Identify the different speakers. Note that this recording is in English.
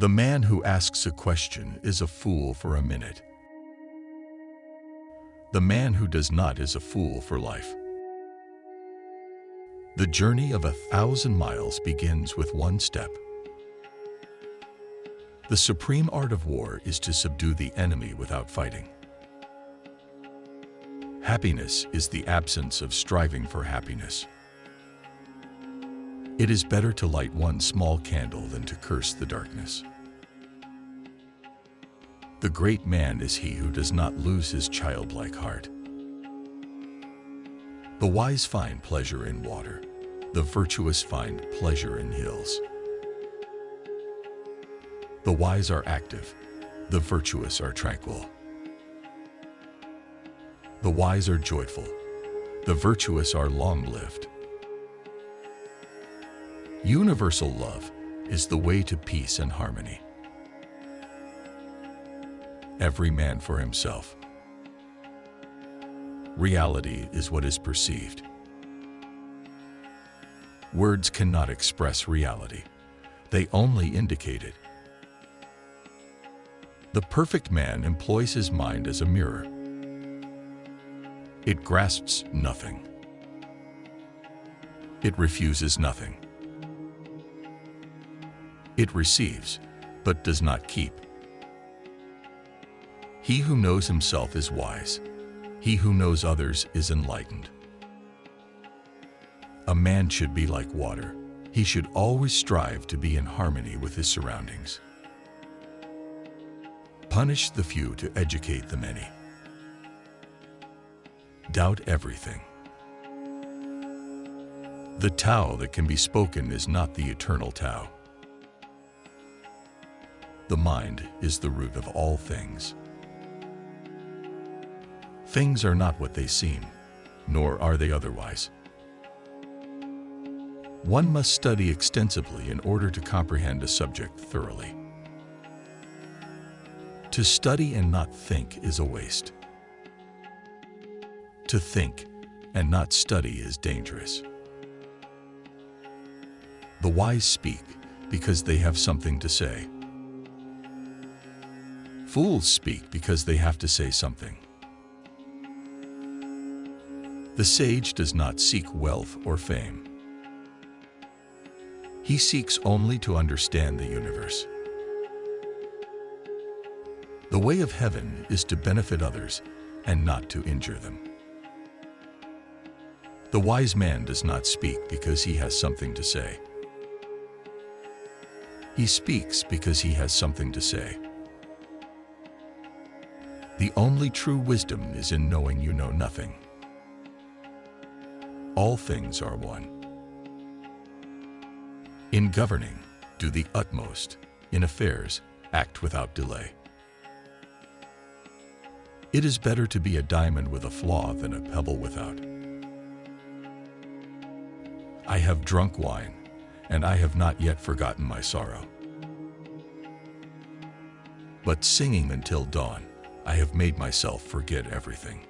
Speaker 1: The man who asks a question is a fool for a minute. The man who does not is a fool for life. The journey of a thousand miles begins with one step. The supreme art of war is to subdue the enemy without fighting. Happiness is the absence of striving for happiness. It is better to light one small candle than to curse the darkness. The great man is he who does not lose his childlike heart. The wise find pleasure in water. The virtuous find pleasure in hills. The wise are active. The virtuous are tranquil. The wise are joyful. The virtuous are long-lived. Universal love is the way to peace and harmony. Every man for himself. Reality is what is perceived. Words cannot express reality. They only indicate it. The perfect man employs his mind as a mirror. It grasps nothing. It refuses nothing. It receives, but does not keep. He who knows himself is wise. He who knows others is enlightened. A man should be like water. He should always strive to be in harmony with his surroundings. Punish the few to educate the many. Doubt everything. The Tao that can be spoken is not the eternal Tao. The mind is the root of all things. Things are not what they seem, nor are they otherwise. One must study extensively in order to comprehend a subject thoroughly. To study and not think is a waste. To think and not study is dangerous. The wise speak because they have something to say. Fools speak because they have to say something. The sage does not seek wealth or fame. He seeks only to understand the universe. The way of heaven is to benefit others and not to injure them. The wise man does not speak because he has something to say. He speaks because he has something to say. The only true wisdom is in knowing you know nothing. All things are one. In governing, do the utmost. In affairs, act without delay. It is better to be a diamond with a flaw than a pebble without. I have drunk wine, and I have not yet forgotten my sorrow. But singing until dawn, I have made myself forget everything.